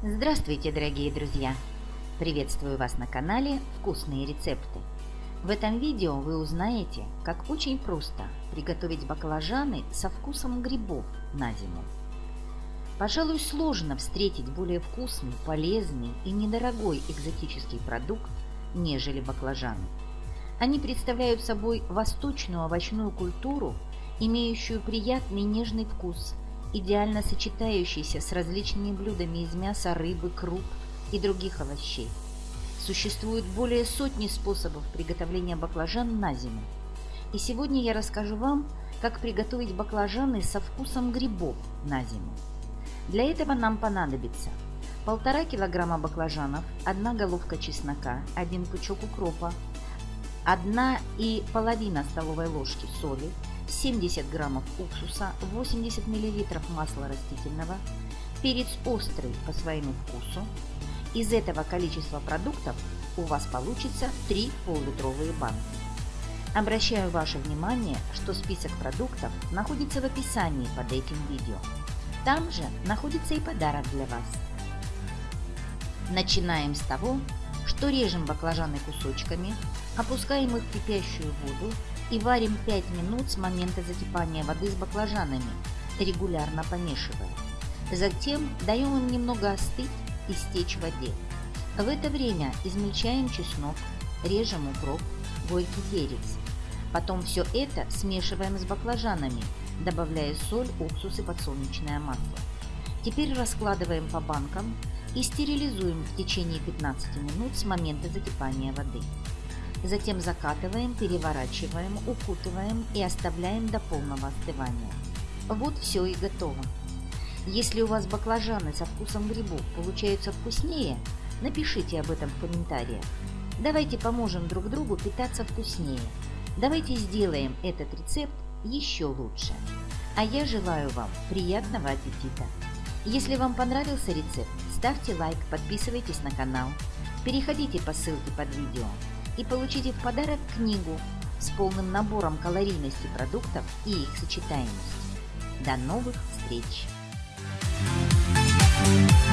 Здравствуйте, дорогие друзья! Приветствую вас на канале «Вкусные рецепты». В этом видео вы узнаете, как очень просто приготовить баклажаны со вкусом грибов на зиму. Пожалуй, сложно встретить более вкусный, полезный и недорогой экзотический продукт, нежели баклажаны. Они представляют собой восточную овощную культуру, имеющую приятный нежный вкус, идеально сочетающийся с различными блюдами из мяса, рыбы, круп и других овощей. Существует более сотни способов приготовления баклажан на зиму. И сегодня я расскажу вам, как приготовить баклажаны со вкусом грибов на зиму. Для этого нам понадобится полтора килограмма баклажанов, одна головка чеснока, один пучок укропа, одна и половина столовой ложки соли, 70 граммов уксуса, 80 миллилитров масла растительного, перец острый по своему вкусу. Из этого количества продуктов у вас получится 3 пол-литровые банки. Обращаю ваше внимание, что список продуктов находится в описании под этим видео. Там же находится и подарок для вас. Начинаем с того, что режем баклажаны кусочками, опускаем их в кипящую воду и варим 5 минут с момента закипания воды с баклажанами, регулярно помешивая. Затем даем им немного остыть и стечь в воде. В это время измельчаем чеснок, режем укроп, горький перец. Потом все это смешиваем с баклажанами, добавляя соль, уксус и подсолнечное масло. Теперь раскладываем по банкам и стерилизуем в течение 15 минут с момента закипания воды. Затем закатываем, переворачиваем, укутываем и оставляем до полного остывания. Вот все и готово. Если у вас баклажаны со вкусом грибов получаются вкуснее, напишите об этом в комментариях. Давайте поможем друг другу питаться вкуснее. Давайте сделаем этот рецепт еще лучше. А я желаю вам приятного аппетита! Если вам понравился рецепт, ставьте лайк, подписывайтесь на канал, переходите по ссылке под видео и получите в подарок книгу с полным набором калорийности продуктов и их сочетаемости. До новых встреч! Thank you